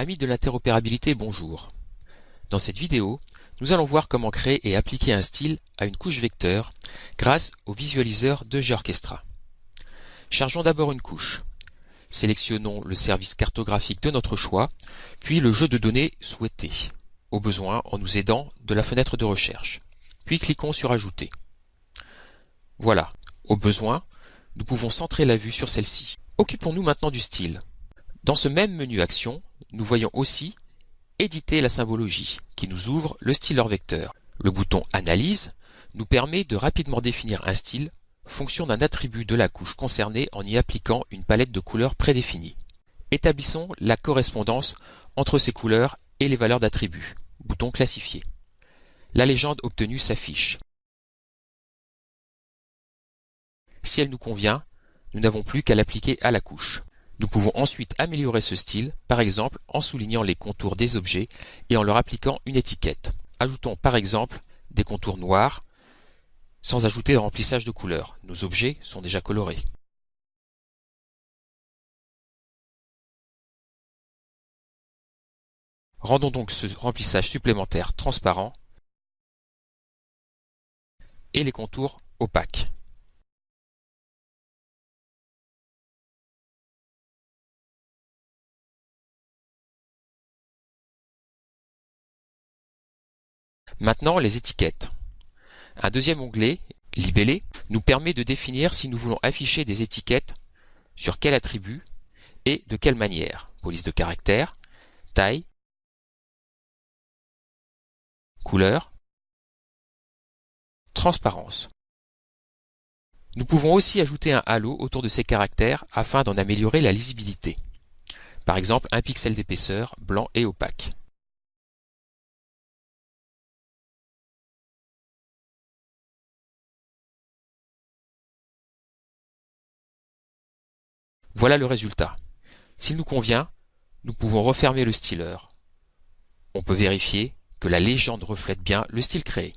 Amis de l'interopérabilité, bonjour. Dans cette vidéo, nous allons voir comment créer et appliquer un style à une couche vecteur grâce au visualiseur de GeoOrchestra. Chargeons d'abord une couche. Sélectionnons le service cartographique de notre choix, puis le jeu de données souhaité, au besoin en nous aidant de la fenêtre de recherche. Puis cliquons sur Ajouter. Voilà, au besoin, nous pouvons centrer la vue sur celle-ci. Occupons-nous maintenant du style. Dans ce même menu Action, nous voyons aussi Éditer la symbologie, qui nous ouvre le styleur vecteur. Le bouton Analyse nous permet de rapidement définir un style, fonction d'un attribut de la couche concernée en y appliquant une palette de couleurs prédéfinie. Établissons la correspondance entre ces couleurs et les valeurs d'attributs. Bouton Classifier. La légende obtenue s'affiche. Si elle nous convient, nous n'avons plus qu'à l'appliquer à la couche. Nous pouvons ensuite améliorer ce style, par exemple en soulignant les contours des objets et en leur appliquant une étiquette. Ajoutons par exemple des contours noirs, sans ajouter de remplissage de couleurs. Nos objets sont déjà colorés. Rendons donc ce remplissage supplémentaire transparent et les contours opaques. Maintenant, les étiquettes. Un deuxième onglet, Libellé, nous permet de définir si nous voulons afficher des étiquettes sur quel attribut et de quelle manière. Police de caractère, taille, couleur, transparence. Nous pouvons aussi ajouter un halo autour de ces caractères afin d'en améliorer la lisibilité. Par exemple, un pixel d'épaisseur, blanc et opaque. Voilà le résultat. S'il nous convient, nous pouvons refermer le styleur. On peut vérifier que la légende reflète bien le style créé.